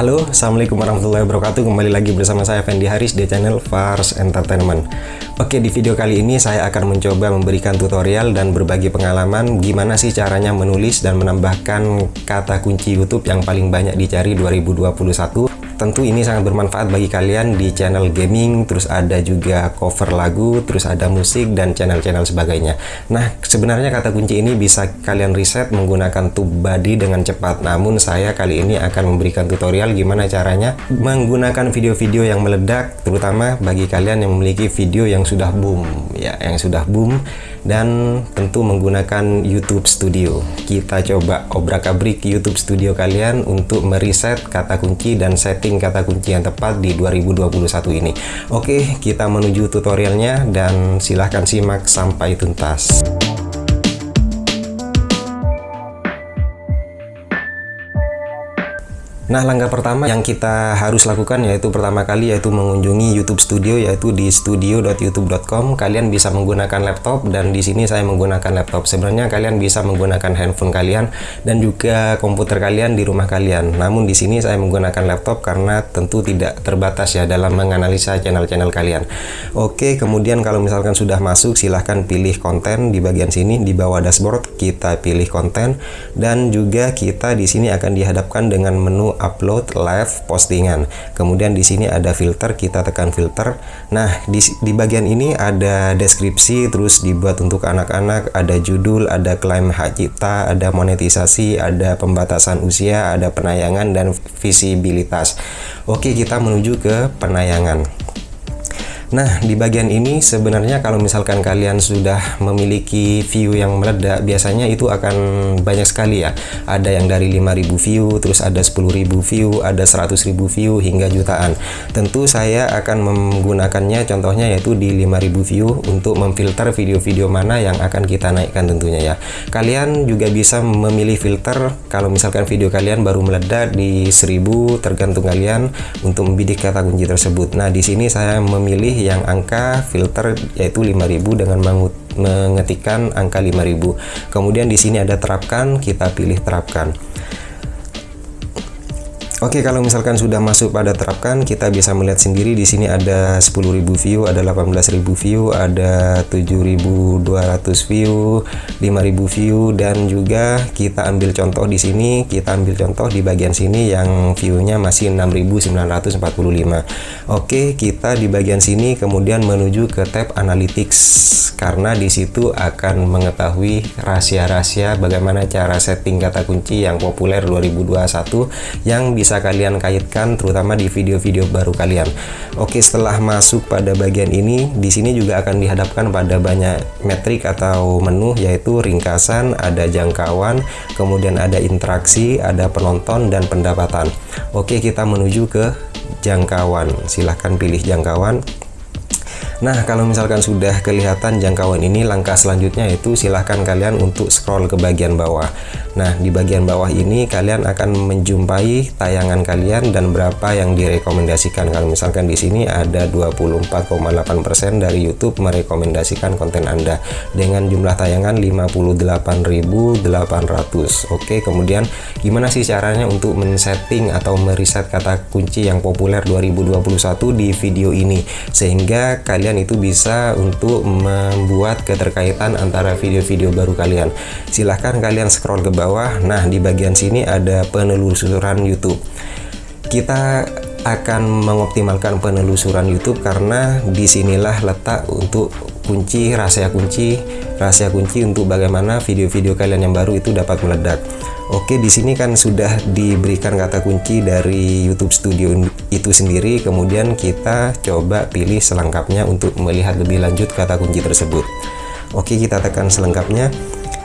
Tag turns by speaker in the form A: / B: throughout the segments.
A: Halo, Assalamualaikum warahmatullahi wabarakatuh. Kembali lagi bersama saya Fendi Haris di channel Fars Entertainment. Oke, di video kali ini saya akan mencoba memberikan tutorial dan berbagi pengalaman Gimana sih caranya menulis dan menambahkan kata kunci YouTube yang paling banyak dicari 2021 tentu ini sangat bermanfaat bagi kalian di channel gaming, terus ada juga cover lagu, terus ada musik dan channel-channel sebagainya. Nah, sebenarnya kata kunci ini bisa kalian riset menggunakan TubeBuddy dengan cepat. Namun saya kali ini akan memberikan tutorial gimana caranya menggunakan video-video yang meledak, terutama bagi kalian yang memiliki video yang sudah boom, ya, yang sudah boom dan tentu menggunakan YouTube Studio. Kita coba obrak-abrik YouTube Studio kalian untuk meriset kata kunci dan setting kata kunci yang tepat di 2021 ini. Oke, kita menuju tutorialnya dan silahkan simak sampai tuntas. Nah, langkah pertama yang kita harus lakukan yaitu pertama kali yaitu mengunjungi YouTube Studio yaitu di studio.youtube.com. Kalian bisa menggunakan laptop dan di sini saya menggunakan laptop. Sebenarnya kalian bisa menggunakan handphone kalian dan juga komputer kalian di rumah kalian. Namun di sini saya menggunakan laptop karena tentu tidak terbatas ya dalam menganalisa channel-channel kalian. Oke, kemudian kalau misalkan sudah masuk silahkan pilih konten di bagian sini di bawah dashboard kita pilih konten dan juga kita di sini akan dihadapkan dengan menu upload live postingan. Kemudian di sini ada filter, kita tekan filter. Nah, di, di bagian ini ada deskripsi, terus dibuat untuk anak-anak, ada judul, ada klaim hak cipta, ada monetisasi, ada pembatasan usia, ada penayangan dan visibilitas. Oke, kita menuju ke penayangan. Nah, di bagian ini sebenarnya kalau misalkan kalian sudah memiliki view yang meledak, biasanya itu akan banyak sekali ya. Ada yang dari 5000 view, terus ada 10.000 view, ada 100.000 view hingga jutaan. Tentu saya akan menggunakannya contohnya yaitu di 5000 view untuk memfilter video-video mana yang akan kita naikkan tentunya ya. Kalian juga bisa memilih filter kalau misalkan video kalian baru meledak di 1000 tergantung kalian untuk membidik kata kunci tersebut. Nah, di sini saya memilih yang angka filter yaitu 5000 dengan mengetikkan angka 5000. Kemudian di sini ada terapkan, kita pilih terapkan. Oke, kalau misalkan sudah masuk pada terapkan, kita bisa melihat sendiri di sini ada 10.000 view, ada 18.000 view, ada 7.200 view, 5.000 view dan juga kita ambil contoh di sini, kita ambil contoh di bagian sini yang view-nya masih 6.945. Oke, kita di bagian sini kemudian menuju ke tab analytics karena di situ akan mengetahui rahasia-rahasia bagaimana cara setting kata kunci yang populer 2021 yang bisa bisa kalian kaitkan terutama di video-video baru kalian. Oke, setelah masuk pada bagian ini, di sini juga akan dihadapkan pada banyak metrik atau menu yaitu ringkasan, ada jangkauan, kemudian ada interaksi, ada penonton dan pendapatan. Oke, kita menuju ke jangkauan. Silahkan pilih jangkauan. Nah, kalau misalkan sudah kelihatan jangkauan ini, langkah selanjutnya itu silahkan kalian untuk scroll ke bagian bawah. Nah, di bagian bawah ini kalian akan menjumpai tayangan kalian dan berapa yang direkomendasikan. Kalau misalkan di sini ada 24,8% dari YouTube merekomendasikan konten Anda dengan jumlah tayangan 58.800. Oke, kemudian gimana sih caranya untuk men-setting atau meriset kata kunci yang populer 2021 di video ini sehingga kalian kalian itu bisa untuk membuat keterkaitan antara video-video baru kalian. Silahkan kalian scroll ke bawah. Nah di bagian sini ada penelusuran YouTube. Kita akan mengoptimalkan penelusuran YouTube karena di sinilah letak untuk kunci rahasia kunci rahasia kunci untuk bagaimana video-video kalian yang baru itu dapat meledak Oke, di sini kan sudah diberikan kata kunci dari YouTube Studio itu sendiri. Kemudian kita coba pilih selengkapnya untuk melihat lebih lanjut kata kunci tersebut. Oke, kita tekan selengkapnya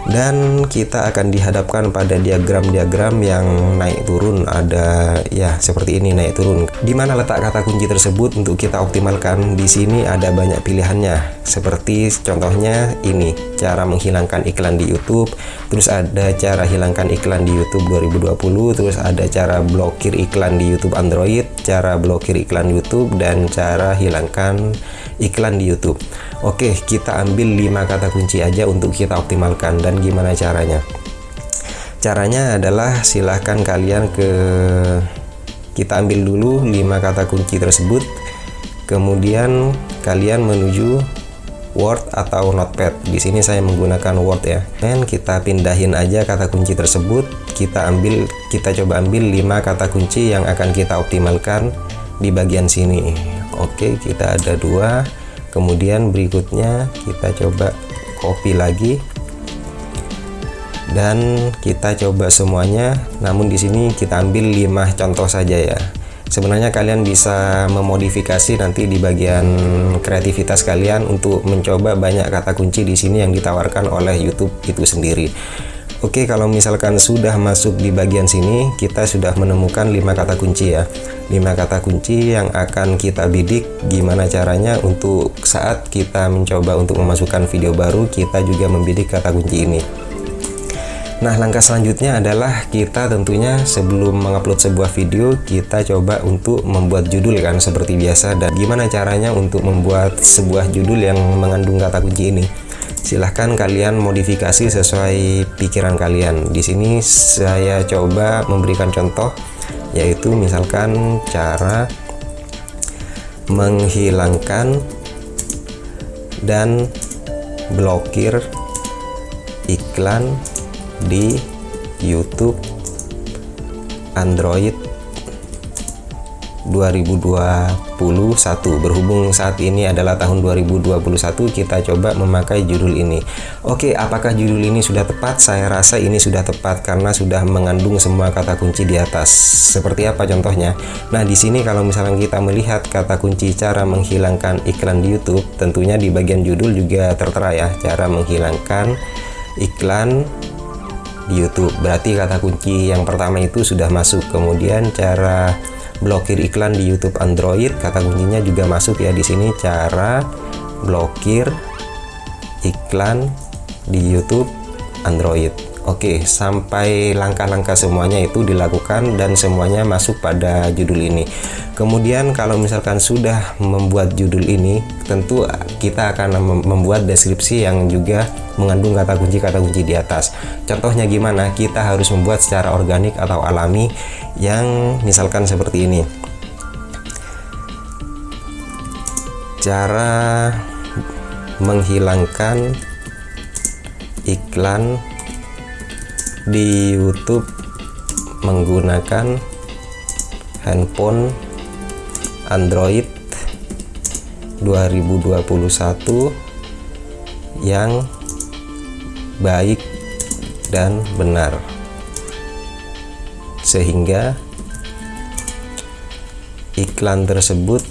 A: dan kita akan dihadapkan pada diagram-diagram yang naik turun. Ada ya seperti ini naik turun. Di mana letak kata kunci tersebut untuk kita optimalkan? Di sini ada banyak pilihannya. Seperti contohnya ini cara menghilangkan iklan di YouTube. Terus ada cara hilangkan iklan di YouTube 2020 terus ada cara blokir iklan di YouTube Android cara blokir iklan YouTube dan cara hilangkan iklan di YouTube. Oke kita ambil 5 kata kunci aja untuk kita optimalkan. Dan gimana caranya caranya adalah silahkan kalian ke kita ambil dulu 5 kata kunci tersebut kemudian kalian menuju Word atau Notepad. Di sini saya menggunakan Word ya. Dan kita pindahin aja kata kunci tersebut. Kita ambil, kita coba ambil 5 kata kunci yang akan kita optimalkan di bagian sini. Oke, kita ada dua. Kemudian berikutnya kita coba copy lagi dan kita coba semuanya. Namun di sini kita ambil 5 contoh saja ya. Sebenarnya kalian bisa memodifikasi nanti di bagian kreativitas kalian untuk mencoba banyak kata kunci di sini yang ditawarkan oleh YouTube itu sendiri. Oke kalau misalkan sudah masuk di bagian sini kita sudah menemukan 5 kata kunci ya. 5 kata kunci yang akan kita bidik gimana caranya untuk saat kita mencoba untuk memasukkan video baru kita juga membidik kata kunci ini Nah, langkah selanjutnya adalah kita tentunya sebelum mengupload sebuah video, kita coba untuk membuat judul kan seperti biasa dan gimana caranya untuk membuat sebuah judul yang mengandung kata kunci ini. Silahkan kalian modifikasi sesuai pikiran kalian. Di sini saya coba memberikan contoh yaitu misalkan cara menghilangkan dan blokir iklan di YouTube Android 2021 berhubung saat ini adalah tahun 2021 kita coba memakai judul ini. Oke apakah judul ini sudah tepat? Saya rasa ini sudah tepat karena sudah mengandung semua kata kunci di atas. Seperti apa contohnya? Nah di sini kalau misalnya kita melihat kata kunci cara menghilangkan iklan di YouTube tentunya di bagian judul juga tertera ya cara menghilangkan iklan di YouTube. Berarti kata kunci yang pertama itu sudah masuk. Kemudian cara blokir iklan di YouTube Android, kata kuncinya juga masuk ya di sini cara blokir iklan di YouTube Android. Oke, sampai langkah-langkah semuanya itu dilakukan dan semuanya masuk pada judul ini. Kemudian kalau misalkan sudah membuat judul ini, tentu kita akan membuat deskripsi yang juga mengandung kata kunci-kata kunci di atas. Contohnya gimana? Kita harus membuat secara organik atau alami yang misalkan seperti ini. Cara menghilangkan iklan di YouTube menggunakan handphone Android 2021 yang baik dan benar sehingga iklan tersebut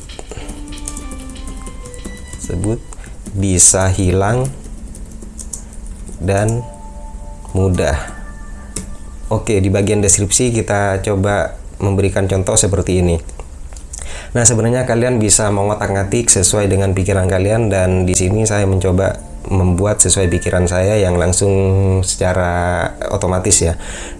A: sebut bisa hilang dan mudah Oke, di bagian deskripsi kita coba memberikan contoh seperti ini. Nah, sebenarnya kalian bisa mengotak-ngatik sesuai dengan pikiran kalian dan di sini saya mencoba membuat sesuai pikiran saya yang langsung secara otomatis ya.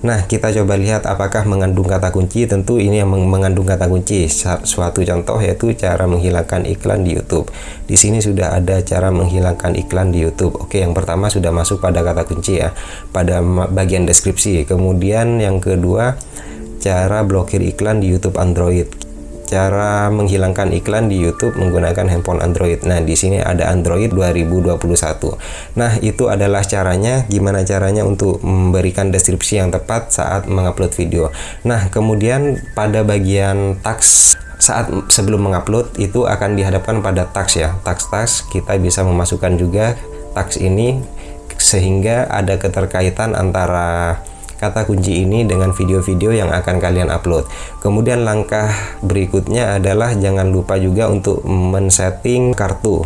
A: Nah, kita coba lihat apakah mengandung kata kunci. Tentu ini yang mengandung kata kunci. Suatu contoh yaitu cara menghilangkan iklan di YouTube. Di sini sudah ada cara menghilangkan iklan di YouTube. Oke, yang pertama sudah masuk pada kata kunci ya, pada bagian deskripsi. Kemudian yang kedua, cara blokir iklan di YouTube Android cara menghilangkan iklan di YouTube menggunakan handphone Android. Nah, di sini ada Android 2021. Nah, itu adalah caranya gimana caranya untuk memberikan deskripsi yang tepat saat mengupload video. Nah, kemudian pada bagian tax saat sebelum mengupload itu akan dihadapkan pada tax ya. Tax-tax kita bisa memasukkan juga tax ini sehingga ada keterkaitan antara kata kunci ini dengan video-video yang akan kalian upload. Kemudian langkah berikutnya adalah jangan lupa juga untuk men-setting kartu.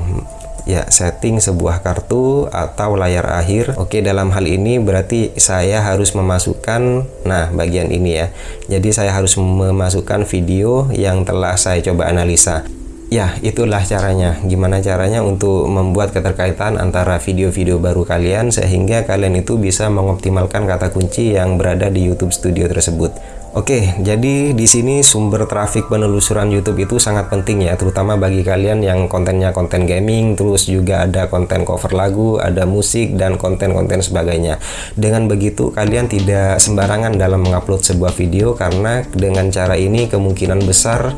A: Ya setting sebuah kartu atau layar akhir. Oke dalam hal ini berarti saya harus memasukkan nah bagian ini ya. Jadi saya harus memasukkan video yang telah saya coba analisa Ya, itulah caranya. Gimana caranya untuk membuat keterkaitan antara video-video baru kalian sehingga kalian itu bisa mengoptimalkan kata kunci yang berada di YouTube Studio tersebut. Oke, jadi di sini sumber trafik penelusuran YouTube itu sangat penting ya, terutama bagi kalian yang kontennya konten gaming, terus juga ada konten cover lagu, ada musik dan konten-konten sebagainya. Dengan begitu kalian tidak sembarangan dalam mengupload sebuah video karena dengan cara ini kemungkinan besar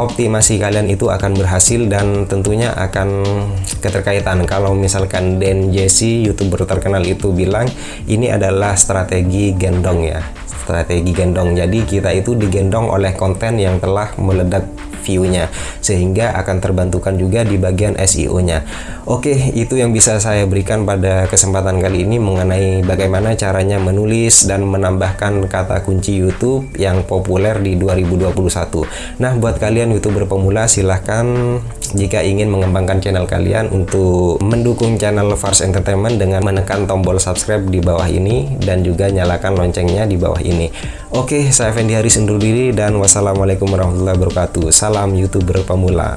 A: optimasi kalian itu akan berhasil dan tentunya akan keterkaitan kalau misalkan Dan Jesse youtuber terkenal itu bilang ini adalah strategi gendong ya strategi gendong. Jadi kita itu digendong oleh konten yang telah meledak view-nya sehingga akan terbantukan juga di bagian SEO-nya. Oke, itu yang bisa saya berikan pada kesempatan kali ini mengenai bagaimana caranya menulis dan menambahkan kata kunci YouTube yang populer di 2021. Nah, buat kalian YouTuber pemula silahkan jika ingin mengembangkan channel kalian untuk mendukung channel Fars Entertainment dengan menekan tombol subscribe di bawah ini dan juga nyalakan loncengnya di bawah ini. Oke, saya Fendi Haris undur diri dan wassalamualaikum warahmatullahi wabarakatuh. Salam YouTuber pemula.